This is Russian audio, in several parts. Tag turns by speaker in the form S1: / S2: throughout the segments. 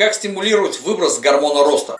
S1: Как стимулировать выброс гормона роста?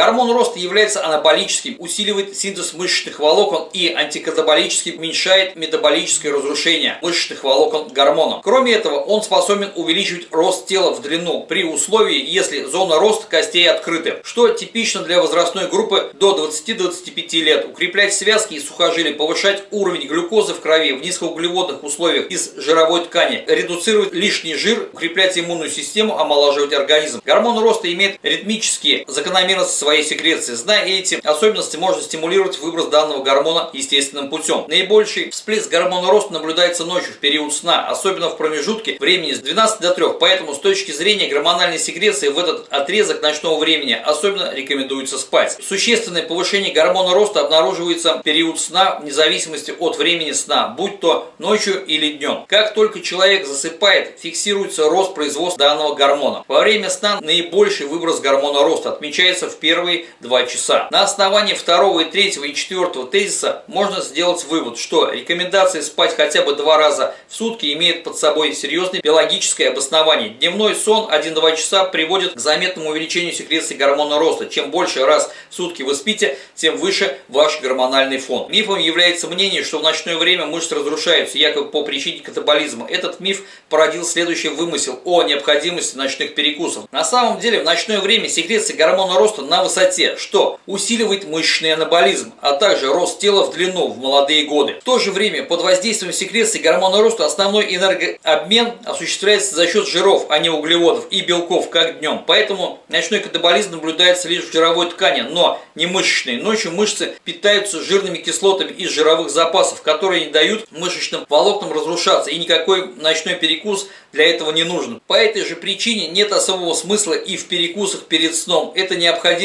S1: Гормон роста является анаболическим, усиливает синтез мышечных волокон и антикатаболически уменьшает метаболическое разрушение мышечных волокон гормоном. Кроме этого, он способен увеличивать рост тела в длину при условии, если зона роста костей открыта, что типично для возрастной группы до 20-25 лет. Укреплять связки и сухожилия, повышать уровень глюкозы в крови в низкоуглеводных условиях из жировой ткани, редуцировать лишний жир, укреплять иммунную систему, омолаживать организм. Гормон роста имеет ритмические закономерности своей секреции. Зная эти особенности, можно стимулировать выброс данного гормона естественным путем. Наибольший всплеск гормона роста наблюдается ночью в период сна, особенно в промежутке времени с 12 до 3. Поэтому с точки зрения гормональной секреции в этот отрезок ночного времени особенно рекомендуется спать. Существенное повышение гормона роста обнаруживается в период сна вне зависимости от времени сна, будь то ночью или днем. Как только человек засыпает, фиксируется рост производства данного гормона. Во время сна наибольший выброс гормона роста отмечается в первом первые два часа. На основании второго и третьего и четвертого тезиса можно сделать вывод, что рекомендация спать хотя бы два раза в сутки имеет под собой серьезное биологическое обоснование. Дневной сон 1-2 часа приводит к заметному увеличению секреции гормона роста. Чем больше раз в сутки вы спите, тем выше ваш гормональный фон. Мифом является мнение, что в ночное время мышцы разрушаются, якобы по причине катаболизма. Этот миф породил следующий вымысел о необходимости ночных перекусов. На самом деле в ночное время секреция гормона роста на высоте, что усиливает мышечный анаболизм, а также рост тела в длину в молодые годы. В то же время под воздействием секреции гормона роста основной энергообмен осуществляется за счет жиров, а не углеводов и белков, как днем. Поэтому ночной катаболизм наблюдается лишь в жировой ткани, но не мышечной. Ночью мышцы питаются жирными кислотами из жировых запасов, которые не дают мышечным волокнам разрушаться, и никакой ночной перекус для этого не нужен. По этой же причине нет особого смысла и в перекусах перед сном. Это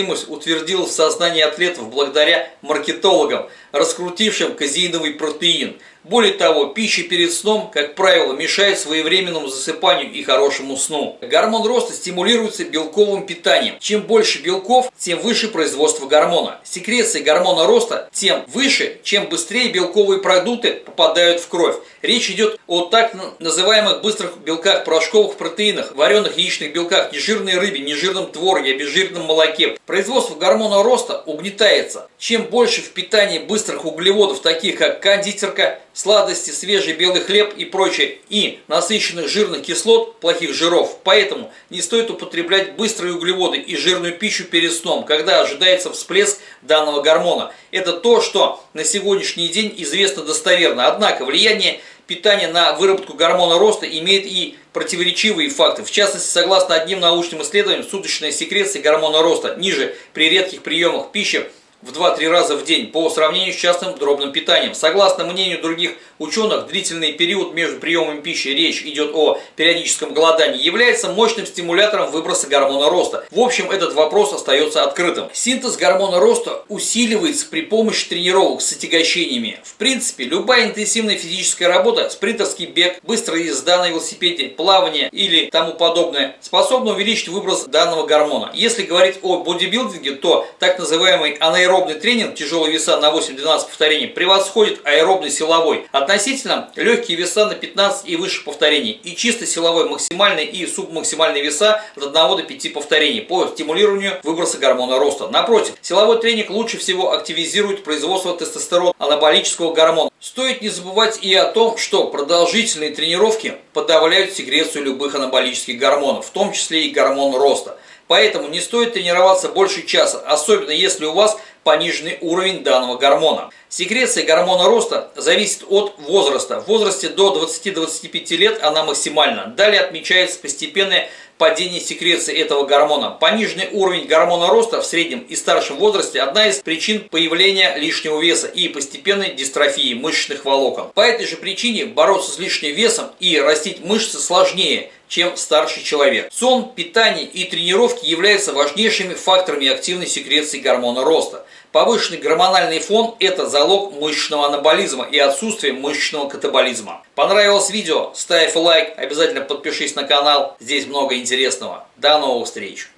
S1: необходимость утвердилась в сознании атлетов благодаря маркетологам, раскрутившим казеиновый протеин – более того, пища перед сном, как правило, мешает своевременному засыпанию и хорошему сну. Гормон роста стимулируется белковым питанием. Чем больше белков, тем выше производство гормона. Секреция гормона роста тем выше, чем быстрее белковые продукты попадают в кровь. Речь идет о так называемых быстрых белках, порошковых протеинах, вареных яичных белках, нежирной рыбе, нежирном творге, обезжиренном молоке. Производство гормона роста угнетается. Чем больше в питании быстрых углеводов, таких как кондитерка, сладости, свежий белый хлеб и прочее, и насыщенных жирных кислот, плохих жиров. Поэтому не стоит употреблять быстрые углеводы и жирную пищу перед сном, когда ожидается всплеск данного гормона. Это то, что на сегодняшний день известно достоверно. Однако влияние питания на выработку гормона роста имеет и противоречивые факты. В частности, согласно одним научным исследованиям, суточная секреция гормона роста ниже при редких приемах пищи в 2-3 раза в день по сравнению с частным дробным питанием. Согласно мнению других ученых, длительный период между приемом пищи, речь идет о периодическом голодании, является мощным стимулятором выброса гормона роста. В общем, этот вопрос остается открытым. Синтез гормона роста усиливается при помощи тренировок с отягощениями. В принципе, любая интенсивная физическая работа, спринтерский бег, быстрая езда на велосипеде, плавание или тому подобное, способна увеличить выброс данного гормона. Если говорить о бодибилдинге, то так называемый анаэробный аэробный тренинг тяжелые веса на 8-12 повторений превосходит аэробный силовой. Относительно легкие веса на 15 и выше повторений. И чисто силовой максимальный и субмаксимальные веса от 1 до 5 повторений по стимулированию выброса гормона роста. Напротив, силовой тренинг лучше всего активизирует производство тестостерона, анаболического гормона. Стоит не забывать и о том, что продолжительные тренировки подавляют секрецию любых анаболических гормонов, в том числе и гормон роста. Поэтому не стоит тренироваться больше часа, особенно если у вас пониженный уровень данного гормона. Секреция гормона роста зависит от возраста. В возрасте до 20-25 лет она максимальна. Далее отмечается постепенное падение секреции этого гормона. Пониженный уровень гормона роста в среднем и старшем возрасте – одна из причин появления лишнего веса и постепенной дистрофии мышечных волокон. По этой же причине бороться с лишним весом и растить мышцы сложнее, чем старший человек. Сон, питание и тренировки являются важнейшими факторами активной секреции гормона роста. Повышенный гормональный фон – это залог мышечного анаболизма и отсутствие мышечного катаболизма. Понравилось видео? Ставь лайк, обязательно подпишись на канал, здесь много интересного. До новых встреч!